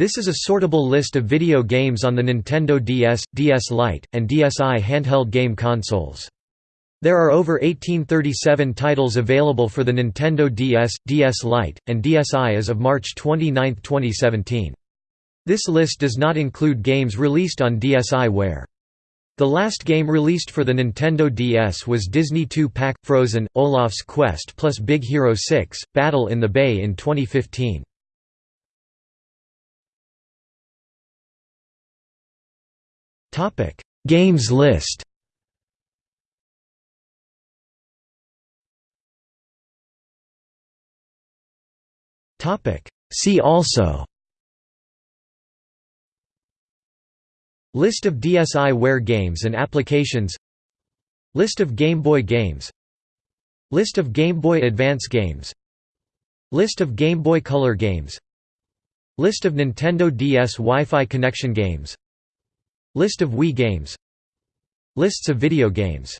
This is a sortable list of video games on the Nintendo DS, DS Lite, and DSi handheld game consoles. There are over 1837 titles available for the Nintendo DS, DS Lite, and DSi as of March 29, 2017. This list does not include games released on DSiWare. The last game released for the Nintendo DS was Disney 2-Pack – Frozen, Olaf's Quest plus Big Hero 6, Battle in the Bay in 2015. Topic: Games list. Topic: See also. List of DSiWare games and applications. List of Game Boy games. List of Game Boy Advance games. List of Game Boy Color games. List of Nintendo DS Wi-Fi connection games List of Wii games. Lists of video games